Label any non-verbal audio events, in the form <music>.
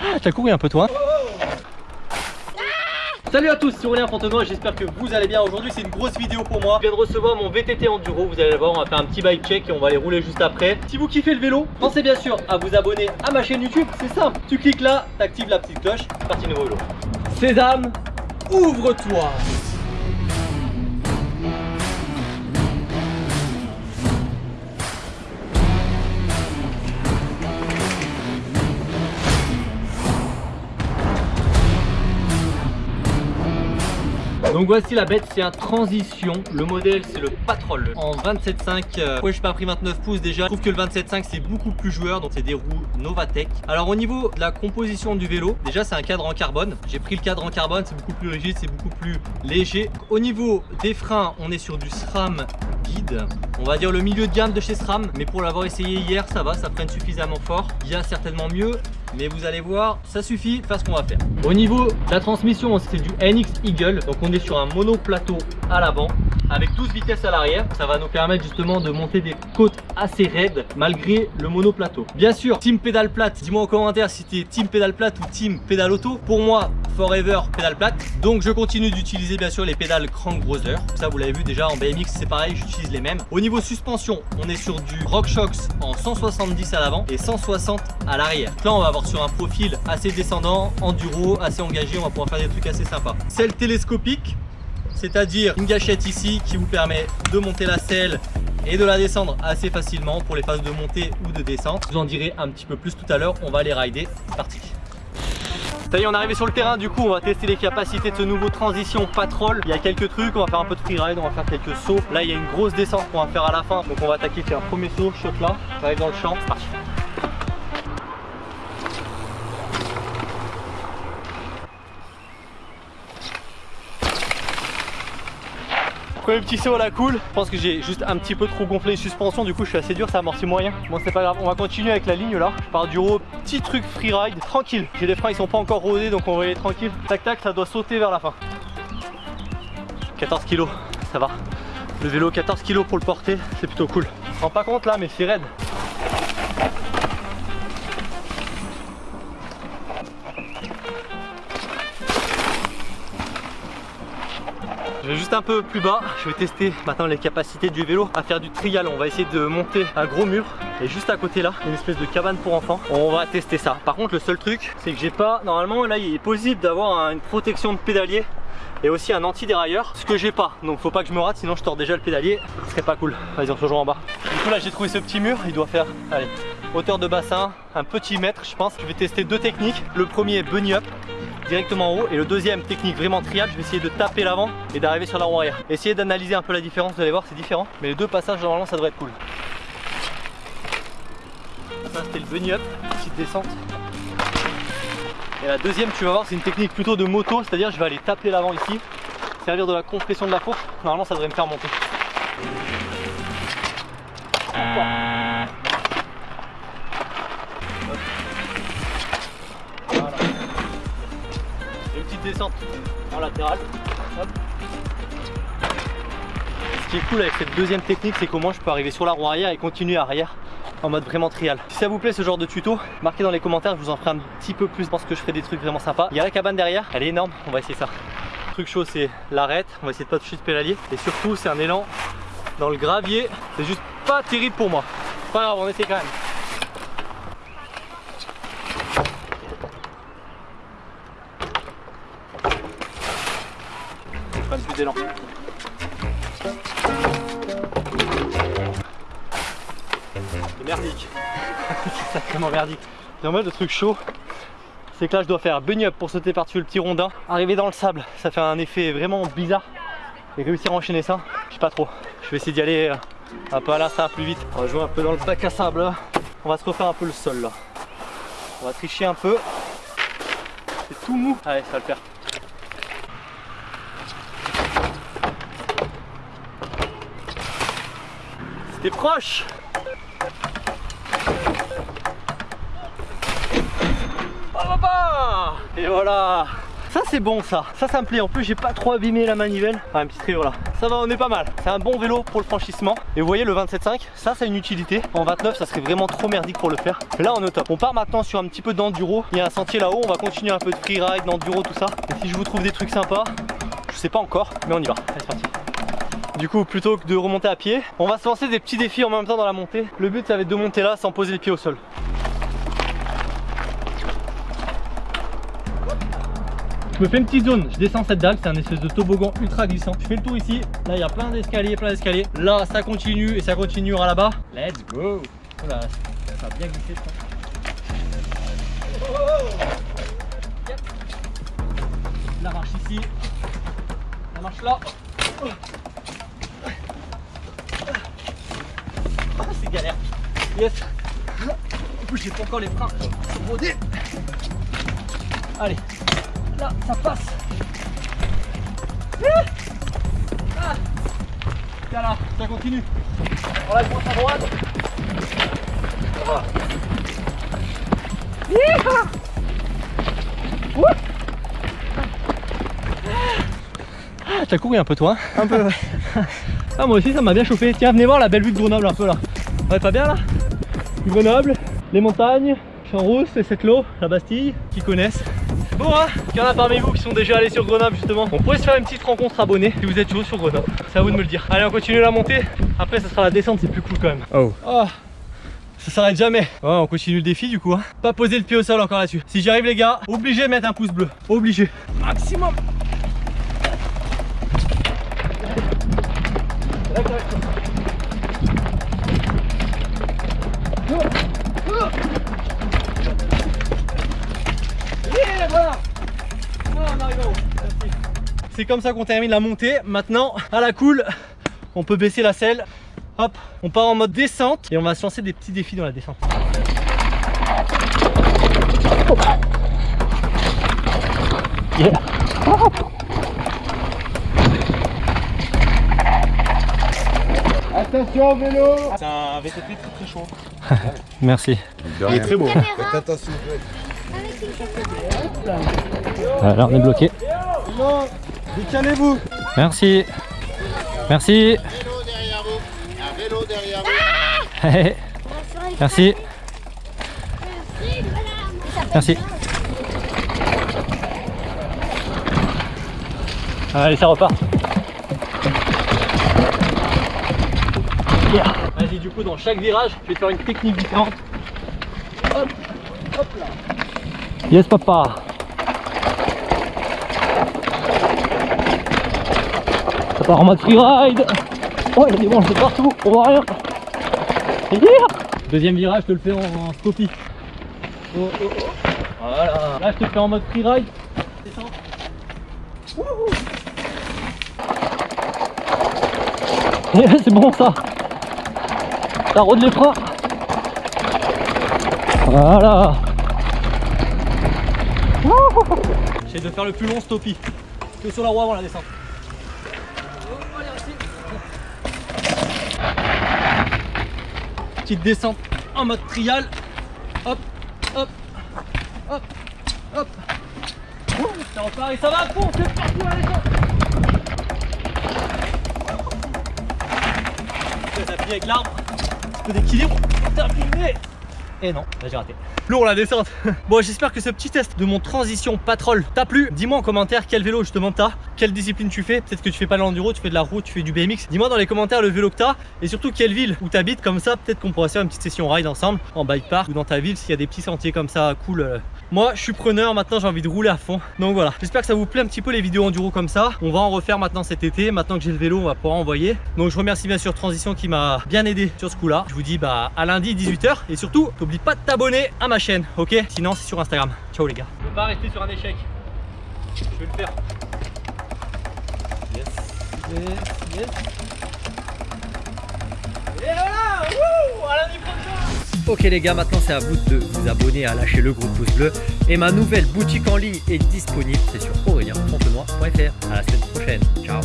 Ah, t'as couru un peu toi Salut à tous, c'est Aurélien Fontenoy, j'espère que vous allez bien. Aujourd'hui c'est une grosse vidéo pour moi. Je viens de recevoir mon VTT Enduro, vous allez voir, on va faire un petit bike check et on va aller rouler juste après. Si vous kiffez le vélo, pensez bien sûr à vous abonner à ma chaîne YouTube, c'est simple. Tu cliques là, t'actives la petite cloche, c'est parti nouveau vélo. Sésame, ouvre-toi Donc voici la bête, c'est un transition. Le modèle c'est le Patrol en 27.5. Euh, ouais, je pas pris 29 pouces déjà? Je trouve que le 27.5 c'est beaucoup plus joueur, donc c'est des roues Novatec. Alors au niveau de la composition du vélo, déjà c'est un cadre en carbone. J'ai pris le cadre en carbone, c'est beaucoup plus rigide, c'est beaucoup plus léger. Au niveau des freins, on est sur du SRAM guide. On va dire le milieu de gamme de chez SRAM, mais pour l'avoir essayé hier, ça va, ça freine suffisamment fort. Il y a certainement mieux, mais vous allez voir ça suffit faire ce qu'on va faire. Au niveau de la transmission c'est du NX Eagle donc on est sur un monoplateau à l'avant avec 12 vitesses à l'arrière ça va nous permettre justement de monter des côtes assez raides malgré le monoplateau. Bien sûr team pédale plate dis moi en commentaire si tu team pédale plate ou team pédale auto. Pour moi forever pédale plate. Donc je continue d'utiliser bien sûr les pédales crank browser ça vous l'avez vu déjà en BMX c'est pareil j'utilise les mêmes. Au niveau suspension on est sur du RockShox en 170 à l'avant et 160 à l'arrière. Là on va avoir sur un profil assez descendant, enduro, assez engagé, on va pouvoir faire des trucs assez sympas. Selle télescopique, c'est-à-dire une gâchette ici qui vous permet de monter la selle et de la descendre assez facilement pour les phases de montée ou de descente. Je vous en dirai un petit peu plus tout à l'heure, on va aller rider, c'est parti. Ça y est, on est arrivé sur le terrain, du coup on va tester les capacités de ce nouveau transition Patrol. Il y a quelques trucs, on va faire un peu de freeride, on va faire quelques sauts. Là il y a une grosse descente qu'on va faire à la fin, donc on va attaquer, faire un premier saut, shot là, on arrive dans le champ, c'est parti. Premier petit saut à la cool. Je pense que j'ai juste un petit peu trop gonflé les suspensions. Du coup, je suis assez dur, ça amortit moyen. Bon, c'est pas grave. On va continuer avec la ligne là. Je pars du haut. Petit truc freeride. Tranquille. J'ai les freins, ils sont pas encore rodés. Donc on va y aller tranquille. Tac, tac, ça doit sauter vers la fin. 14 kg. Ça va. Le vélo, 14 kg pour le porter. C'est plutôt cool. On se rend pas compte là, mais c'est raide. Je vais juste un peu plus bas, je vais tester maintenant les capacités du vélo à faire du trial. On va essayer de monter un gros mur et juste à côté là, une espèce de cabane pour enfants. On va tester ça. Par contre, le seul truc, c'est que j'ai pas, normalement là, il est possible d'avoir une protection de pédalier et aussi un anti-dérailleur, ce que j'ai pas. Donc faut pas que je me rate, sinon je tords déjà le pédalier. Ce serait pas cool. Vas-y, on se rejoint en bas. Du coup là, j'ai trouvé ce petit mur. Il doit faire, hauteur de bassin, un petit mètre, je pense. Je vais tester deux techniques. Le premier, bunny up directement en haut. Et le deuxième technique vraiment trial je vais essayer de taper l'avant et d'arriver sur la roue arrière. Essayez d'analyser un peu la différence vous allez voir c'est différent. Mais les deux passages normalement ça devrait être cool. Ça c'était le bunny up petite descente. Et la deuxième tu vas voir c'est une technique plutôt de moto c'est à dire je vais aller taper l'avant ici servir de la compression de la fourche. Normalement ça devrait me faire monter en latéral. Ce qui est cool avec cette deuxième technique, c'est moins je peux arriver sur la roue arrière et continuer arrière en mode vraiment trial. Si ça vous plaît ce genre de tuto, marquez dans les commentaires, je vous en ferai un petit peu plus parce que je ferai des trucs vraiment sympas. Il y a la cabane derrière, elle est énorme, on va essayer ça. Le truc chaud c'est l'arête, on va essayer de pas toucher ce pédalier et surtout c'est un élan dans le gravier, c'est juste pas terrible pour moi. Pas grave, on essaie quand même. <laughs> C'est merdique. c'est sacrément merdique. Et en mode le truc chaud, c'est que là je dois faire bunny up pour sauter par-dessus le petit rondin. Arriver dans le sable, ça fait un effet vraiment bizarre. Et réussir à enchaîner ça, je sais pas trop. Je vais essayer d'y aller euh, un peu à l'instinct plus vite. On va jouer un peu dans le bac à sable On va se refaire un peu le sol là. On va tricher un peu. C'est tout mou. Allez, ça va le faire. Proche Oh Et voilà Ça c'est bon ça, ça ça me plaît. En plus j'ai pas trop abîmé la manivelle. Ah, un petit trio là. Ça va, on est pas mal. C'est un bon vélo pour le franchissement. Et vous voyez le 27.5, ça c'est une utilité. En 29 ça serait vraiment trop merdique pour le faire. là on est au top. On part maintenant sur un petit peu d'enduro. Il y a un sentier là-haut, on va continuer un peu de freeride, d'enduro, tout ça. Et si je vous trouve des trucs sympas, je sais pas encore, mais on y va. C'est parti. Du coup, plutôt que de remonter à pied, on va se lancer des petits défis en même temps dans la montée. Le but, ça va être de monter là sans poser les pieds au sol. Je me fais une petite zone, je descends cette dalle, c'est un espèce de toboggan ultra glissant. Je fais le tour ici, là il y a plein d'escaliers, plein d'escaliers. Là ça continue et ça continuera là-bas. Let's go Voilà, ça a bien glissé je La marche ici, la marche là. Ah, c'est galère. Yes. En plus j'ai pas encore les freins rodés. Allez, Là, ça passe. Ah. Tiens là, ça continue. On la à droite. Ça va. Ah, t'as couru un peu toi hein Un peu ouais. <laughs> Ah moi aussi ça m'a bien chauffé. Tiens venez voir la belle vue de Grenoble un peu là. Ouais pas bien là? Grenoble, les montagnes, Champs-Rousse et cette l'eau, la Bastille, qui connaissent. Bon hein, il y en a parmi vous qui sont déjà allés sur Grenoble justement. On pourrait se faire une petite rencontre abonnée si vous êtes chaud sur Grenoble. C'est à vous de me le dire. Allez on continue la montée. Après ça sera la descente, c'est plus cool quand même. Oh. oh ça s'arrête jamais. Ouais, on continue le défi du coup. Hein. Pas poser le pied au sol encore là-dessus. Si j'y arrive les gars, obligé de mettre un pouce bleu. Obligé. Maximum. C'est comme ça qu'on termine la montée. Maintenant, à la cool, on peut baisser la selle. Hop, on part en mode descente et on va se lancer des petits défis dans la descente. Attention vélo C'est un VTT très très chaud. <laughs> Merci. Il est très beau. Faites attention. Alors on est bloqué. Décalez-vous Merci. Merci. Vélo derrière vous. Un vélo derrière vous. Merci. Merci. Allez, ça repart. Vas-y, du coup, dans chaque virage, je vais faire une technique différente. Hop, hop là. Yes, papa. Ça part en mode freeride. Oh, il y a des branches de partout, on voit rien. Deuxième virage, je te le fais en, en stoppie. Oh, oh, oh. Voilà. Là, je te le fais en mode freeride. Descends. <laughs> C'est bon ça. Ça rôde les freins. Voilà. J'essaie de faire le plus long stoppie que sur la roue avant la descente. Petite descente en mode trial. Hop, hop, hop, hop. Ça repart et ça va c'est partout à la descente. Ça s'appuie avec l'arbre. Peu d'équilibre. Terminé. Et non, là j'ai raté. Lourd la descente. <laughs> Bon, j'espère que ce petit test de mon transition patrol t'a plu. Dis-moi en commentaire quel vélo justement t'as, quelle discipline tu fais. Peut-être que tu fais pas l'enduro, tu fais de la route, tu fais du BMX. Dis-moi dans les commentaires le vélo que t'as et surtout quelle ville où t'habites. Comme ça, peut-être qu'on pourra faire une petite session ride ensemble en bike park ou dans ta ville s'il y a des petits sentiers comme ça cool. euh. Moi, je suis preneur. Maintenant, j'ai envie de rouler à fond. Donc voilà. J'espère que ça vous plaît un petit peu les vidéos enduro comme ça. On va en refaire maintenant cet été. Maintenant que j'ai le vélo, on va pouvoir envoyer. Donc je remercie bien sûr Transition qui m'a bien aidé sur ce coup-là. Je vous dis bah à lundi 18h et surtout, n'oublie pas de t'abonner à ma chaîne, ok? Sinon, c'est sur Instagram. Ciao les gars. Je veux pas rester sur un échec. Je vais le faire. Ok les gars, maintenant c'est à vous de vous abonner, à lâcher le gros pouce bleu. Et ma nouvelle boutique en ligne est disponible, c'est sur aurélien.fontenoy.fr. À la semaine prochaine. Ciao